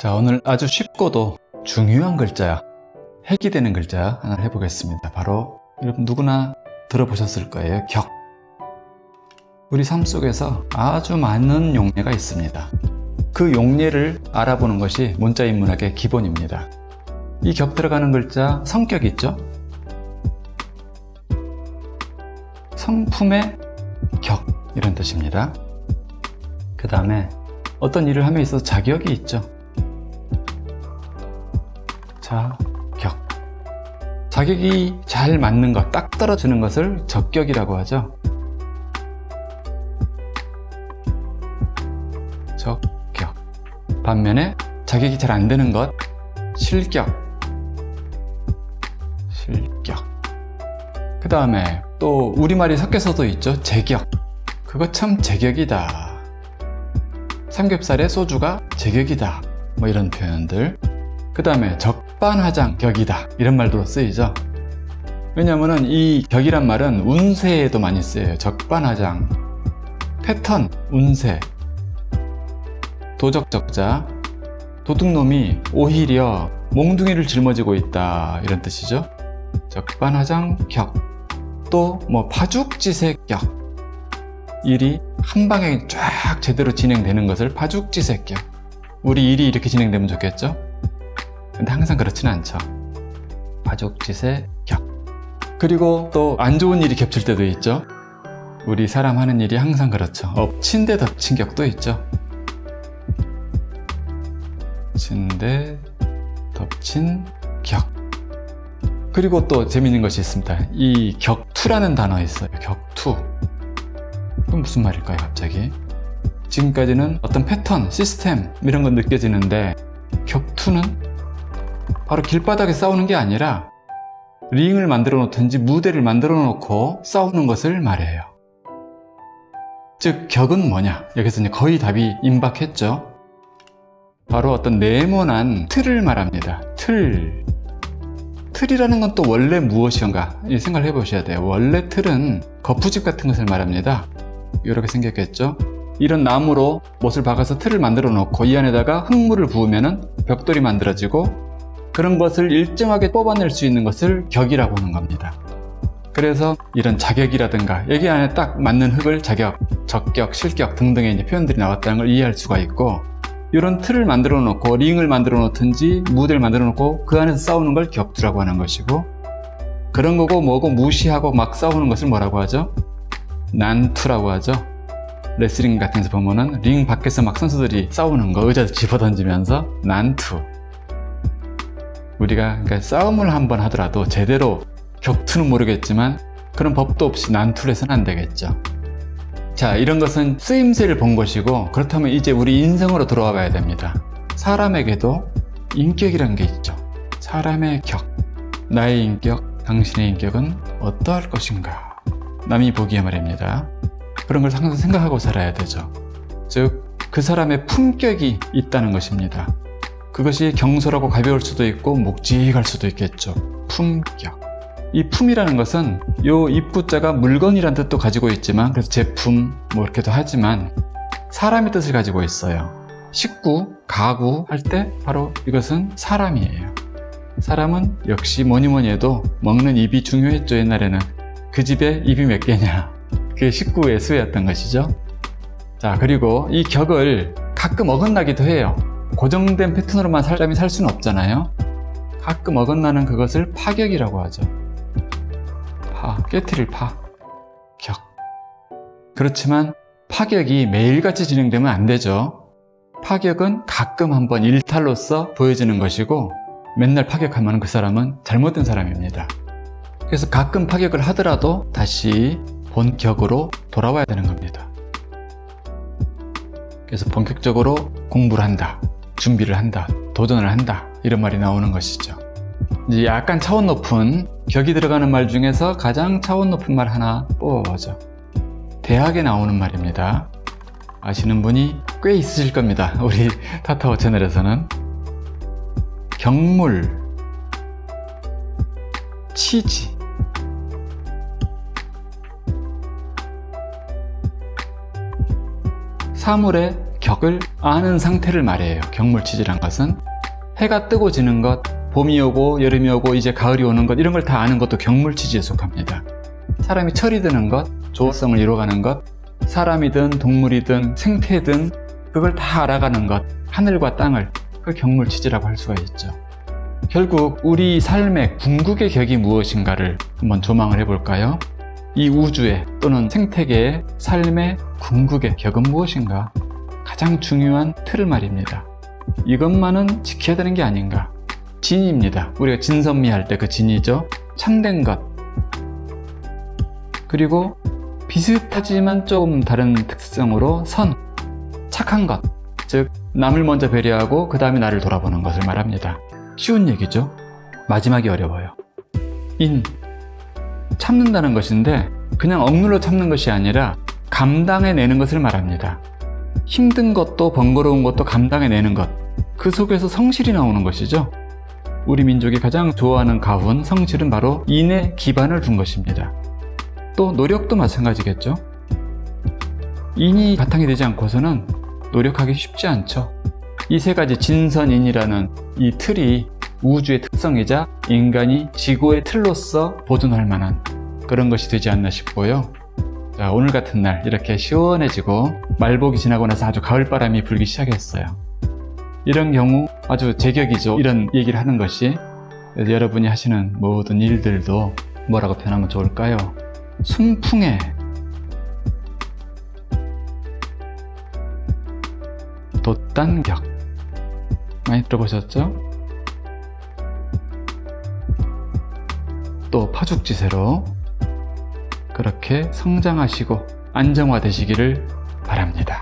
자 오늘 아주 쉽고도 중요한 글자 핵이 되는 글자 하나 해보겠습니다. 바로 여러분 누구나 들어보셨을 거예요. 격. 우리 삶 속에서 아주 많은 용례가 있습니다. 그 용례를 알아보는 것이 문자인문학의 기본입니다. 이 격 들어가는 글자 성격 있죠? 성품의 격 이런 뜻입니다. 그 다음에 어떤 일을 함에 있어서 자격이 있죠 자격. 자격이 잘 맞는 것, 딱 떨어지는 것을 적격이라고 하죠. 적격. 반면에 자격이 잘 안 되는 것 실격. 실격. 그 다음에 또 우리말이 섞여서도 있죠. 제격. 그거 참 제격이다. 삼겹살에 소주가 제격이다. 뭐 이런 표현들. 그 다음에 적 반하장 격이다. 이런 말도 쓰이죠. 왜냐하면 이 격이란 말은 운세에도 많이 쓰여요. 적반하장. 패턴, 운세. 도적적자. 도둑놈이 오히려 몽둥이를 짊어지고 있다. 이런 뜻이죠. 적반하장 격. 또 뭐 파죽지색 격. 일이 한 방에 쫙 제대로 진행되는 것을 파죽지색 격. 우리 일이 이렇게 진행되면 좋겠죠 근데 항상 그렇지는 않죠. 파죽지색 격. 그리고 또 안 좋은 일이 겹칠 때도 있죠. 우리 사람 하는 일이 항상 그렇죠. 엎친 데 덮친 격도 있죠. 덮친 데 덮친 격. 그리고 또 재밌는 것이 있습니다. 이 격투라는 단어 있어요. 격투. 그건 무슨 말일까요 갑자기? 지금까지는 어떤 패턴, 시스템 이런 건 느껴지는데 격투는 바로 길바닥에 싸우는 게 아니라 링을 만들어 놓든지 무대를 만들어 놓고 싸우는 것을 말해요. 즉 격은 뭐냐? 여기서 이제 거의 답이 임박했죠. 바로 어떤 네모난 틀을 말합니다. 틀. 틀이라는 건 또 원래 무엇인가? 생각을 해보셔야 돼요. 원래 틀은 거푸집 같은 것을 말합니다. 이렇게 생겼겠죠? 이런 나무로 못을 박아서 틀을 만들어 놓고 이 안에다가 흙물을 부으면 벽돌이 만들어지고 그런 것을 일정하게 뽑아낼 수 있는 것을 격이라고 하는 겁니다. 그래서 이런 자격이라든가 여기 안에 딱 맞는 흙을 자격, 적격, 실격 등등의 표현들이 나왔다는 걸 이해할 수가 있고 이런 틀을 만들어 놓고 링을 만들어 놓든지 무대를 만들어 놓고 그 안에서 싸우는 걸 격투라고 하는 것이고 그런 거고 뭐고 무시하고 막 싸우는 것을 뭐라고 하죠? 난투라고 하죠. 레슬링 같은 데서 보면은 링 밖에서 막 선수들이 싸우는 거 의자 집어던지면서 난투 우리가 그러니까 싸움을 한번 하더라도 제대로 격투는 모르겠지만 그런 법도 없이 난투를 해서는 안 되겠죠. 자 이런 것은 쓰임새를 본 것이고 그렇다면 이제 우리 인생으로 돌아와 봐야 됩니다. 사람에게도 인격이란 게 있죠. 사람의 격. 나의 인격, 당신의 인격은 어떠할 것인가? 남이 보기에 말입니다. 그런 걸 항상 생각하고 살아야 되죠. 즉 그 사람의 품격이 있다는 것입니다 그것이 경솔하고 가벼울 수도 있고 묵직할 수도 있겠죠. 품격. 이 품이라는 것은 요 입부자가 물건이란 뜻도 가지고 있지만 그래서 제품 뭐 이렇게도 하지만 사람의 뜻을 가지고 있어요. 식구, 가구 할 때 바로 이것은 사람이에요. 사람은 역시 뭐니 뭐니 해도 먹는 입이 중요했죠 옛날에는. 그 집에 입이 몇 개냐. 그게 식구의 수였던 것이죠. 자 그리고 이 격을 가끔 어긋나기도 해요 고정된 패턴으로만 사람이 살 수는 없잖아요. 가끔 어긋나는 그것을 파격이라고 하죠. 파, 깨트릴 파, 격. 그렇지만 파격이 매일같이 진행되면 안 되죠. 파격은 가끔 한번 일탈로서 보여지는 것이고 맨날 파격하면 그 사람은 잘못된 사람입니다. 그래서 가끔 파격을 하더라도 다시 본격으로 돌아와야 되는 겁니다. 그래서 본격적으로 공부를 한다 준비를 한다 도전을 한다 이런 말이 나오는 것이죠. 이제 약간 차원 높은 격이 들어가는 말 중에서 가장 차원 높은 말 하나 뽑아보죠. 대학에 나오는 말입니다. 아시는 분이 꽤 있으실 겁니다. 우리 타타오 채널에서는. 경물 치지 사물의 격을 아는 상태를 말해요. 경물치지란 것은 해가 뜨고 지는 것, 봄이 오고 여름이 오고 이제 가을이 오는 것 이런 걸 다 아는 것도 경물치지에 속합니다. 사람이 철이 드는 것, 조성을 이루어가는 것, 사람이든 동물이든 생태든 그걸 다 알아가는 것, 하늘과 땅을 그 경물치지라고 할 수가 있죠. 결국 우리 삶의 궁극의 격이 무엇인가를 한번 조망을 해볼까요? 이 우주의 또는 생태계의 삶의 궁극의 격은 무엇인가? 가장 중요한 틀을 말입니다. 이것만은 지켜야 되는 게 아닌가? 진입니다. 우리가 진선미 할 때 그 진이죠. 참된 것. 그리고 비슷하지만 조금 다른 특성으로 선, 착한 것. 즉, 남을 먼저 배려하고 그 다음에 나를 돌아보는 것을 말합니다. 쉬운 얘기죠. 마지막이 어려워요. 인. 참는다는 것인데 그냥 억눌러 참는 것이 아니라 감당해내는 것을 말합니다. 힘든 것도 번거로운 것도 감당해내는 것. 그 속에서 성실이 나오는 것이죠. 우리 민족이 가장 좋아하는 가훈, 성실은 바로 인에 기반을 둔 것입니다. 또 노력도 마찬가지겠죠. 인이 바탕이 되지 않고서는 노력하기 쉽지 않죠. 이 세 가지 진선인이라는 이 틀이 우주의 특성이자 인간이 지구의 틀로서 보존할 만한 그런 것이 되지 않나 싶고요. 자, 오늘 같은 날 이렇게 시원해지고 말복이 지나고 나서 아주 가을바람이 불기 시작했어요. 이런 경우 아주 제격이죠. 이런 얘기를 하는 것이 여러분이 하시는 모든 일들도 뭐라고 표현하면 좋을까요? 순풍에 돛단격 많이 들어보셨죠? 또 파죽지세로 그렇게 성장하시고 안정화되시기를 바랍니다.